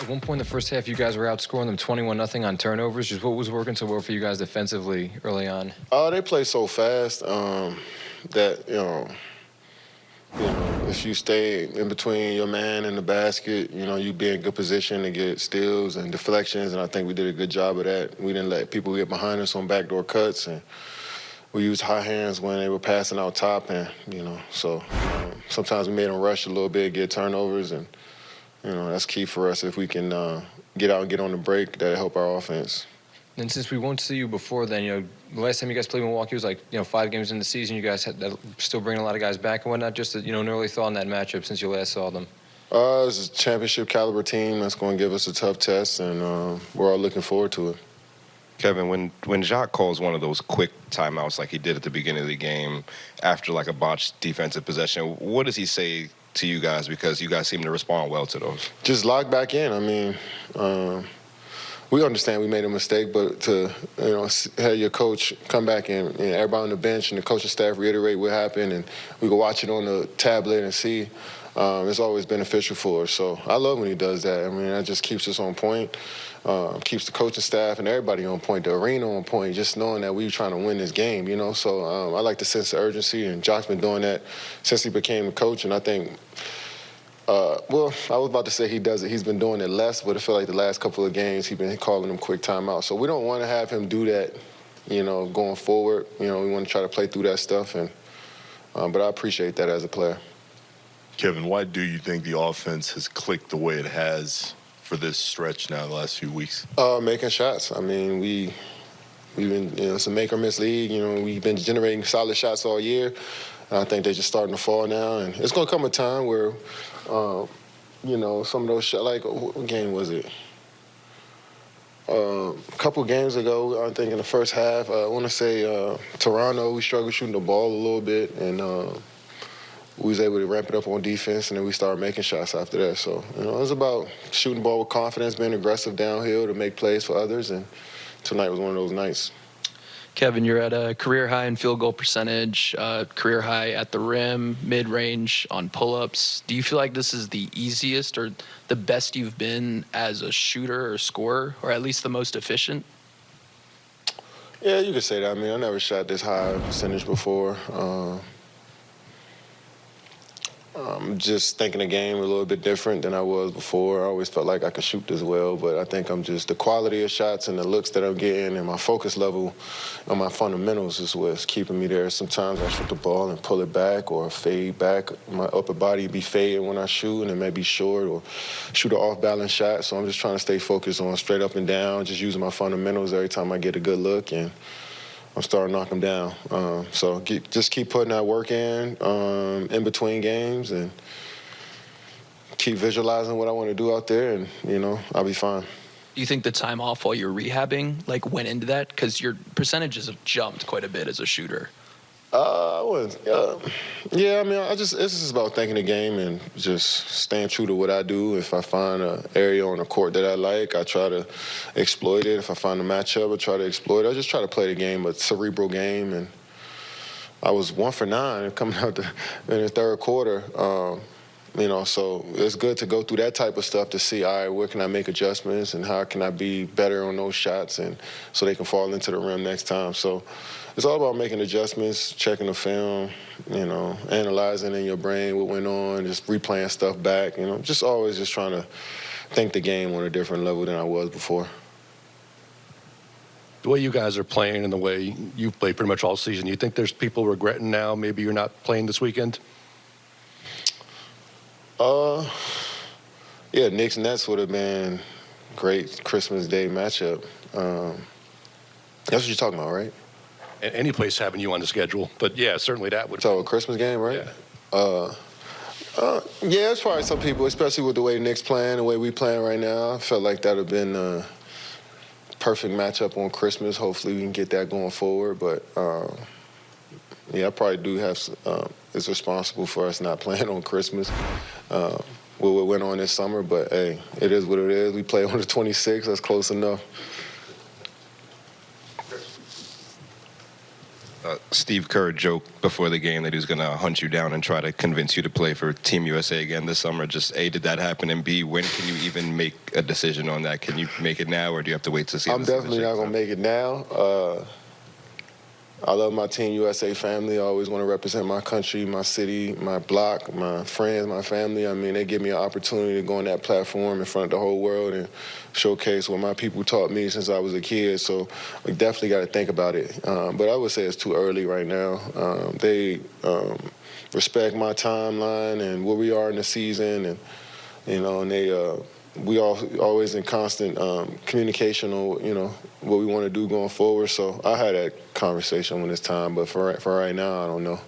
At one point in the first half, you guys were outscoring them 21 nothing on turnovers. Just what was working so well for you guys defensively early on? Oh, uh, they play so fast um, that you know, you know, if you stay in between your man and the basket, you know, you'd be in good position to get steals and deflections. And I think we did a good job of that. We didn't let people get behind us on backdoor cuts and we used high hands when they were passing out top, and you know, so um, sometimes we made them rush a little bit, get turnovers, and you know that's key for us. If we can uh, get out and get on the break, that'll help our offense. And since we won't see you before then, you know, the last time you guys played Milwaukee was like, you know, five games in the season. You guys had that, still bringing a lot of guys back and whatnot. Just, you know, an early thought on that matchup since you last saw them. Uh, it's a championship caliber team that's going to give us a tough test, and uh, we're all looking forward to it. Kevin, when when Jacque calls one of those quick timeouts like he did at the beginning of the game after like a botched defensive possession, what does he say to you guys? Because you guys seem to respond well to those. Just log back in. I mean, um, we understand we made a mistake, but to you know have your coach come back and, and everybody on the bench and the coaching staff reiterate what happened, and we can watch it on the tablet and see. Um, it's always beneficial for us. So I love when he does that. I mean, that just keeps us on point uh, keeps the coaching staff and everybody on point, the arena on point, just knowing that we are trying to win this game, you know. So um, I like the sense of urgency, and Jacque's been doing that since he became a coach, and I think. Uh, well, I was about to say he does it. He's been doing it less, but I feel like the last couple of games he's been calling them quick timeouts. So we don't want to have him do that, you know, going forward. You know, we want to try to play through that stuff, and um, but I appreciate that as a player. Kevin, why do you think the offense has clicked the way it has for this stretch now, the last few weeks? Uh, making shots. I mean, we we've been you know it's a make or miss league. You know, we've been generating solid shots all year. And I think they're just starting to fall now, and it's going to come a time where, uh, you know, some of those shots. Like what game was it? Uh, a couple games ago, I think in the first half, uh, I want to say uh, Toronto, we struggled shooting the ball a little bit, and uh, we was able to ramp it up on defense, and then we started making shots after that. So, you know, it was about shooting the ball with confidence, being aggressive downhill to make plays for others, and tonight was one of those nights. Kevin, you're at a career high in field goal percentage, uh, career high at the rim, mid range on pull ups. Do you feel like this is the easiest or the best you've been as a shooter or scorer, or at least the most efficient? Yeah, you could say that. I mean, I never shot this high percentage before. Uh, um, just thinking the game a little bit different than I was before. I always felt like I could shoot as well, but I think I'm just the quality of shots and the looks that I'm getting and my focus level on my fundamentals is what's keeping me there. Sometimes I shoot the ball and pull it back or fade back. My upper body be fading when I shoot and it may be short or shoot an off balance shot. So I'm just trying to stay focused on straight up and down, just using my fundamentals every time I get a good look and I'm starting to knock them down. Um, so just keep putting that work in um, in between games and keep visualizing what I want to do out there, and you know I'll be fine. Do you think the time off while you're rehabbing like went into that because your percentages have jumped quite a bit as a shooter? Uh, I was, uh, yeah, I mean, I just, it's just about thinking the game and just staying true to what I do. If I find an area on the court that I like, I try to exploit it. If I find a matchup, I try to exploit it. I just try to play the game, a cerebral game. And I was one for nine coming out the, in the third quarter. Um, you know, so it's good to go through that type of stuff to see, all right, where can I make adjustments and how can I be better on those shots and so they can fall into the rim next time. So it's all about making adjustments, checking the film, you know, analyzing in your brain what went on, just replaying stuff back, you know, just always just trying to think the game on a different level than I was before. The way you guys are playing and the way you've played pretty much all season, you think there's people regretting now maybe you're not playing this weekend? Uh, yeah, Knicks Nets would have been great Christmas Day matchup. Um, that's what you're talking about, right? any place having you on the schedule. But yeah, certainly that would. So a Christmas game, right? Yeah. Uh, uh, yeah, it's probably some people, especially with the way Knicks playing, the way we playing right now. I felt like that would have been a perfect matchup on Christmas. Hopefully, we can get that going forward. But um, yeah, I probably do have. Um, it's responsible for us not playing on Christmas. Uh, what went on this summer, but hey, it is what it is. We play on the 26th. That's close enough. Uh, Steve Kerr joked before the game that he was going to hunt you down and try to convince you to play for Team USA again this summer. Just A, did that happen? And B, when can you even make a decision on that? Can you make it now or do you have to wait to see? I'm definitely not gonna make it now. Uh, I love my Team USA family. I always want to represent my country, my city, my block, my friends, my family. I mean, they give me an opportunity to go on that platform in front of the whole world and showcase what my people taught me since I was a kid. So we definitely got to think about it. Um, but I would say it's too early right now. Um, they um, respect my timeline and where we are in the season, and you know, and they. Uh, we all always in constant um, communication on you know what we want to do going forward. So I had that conversation when it's time, but for for right now, I don't know.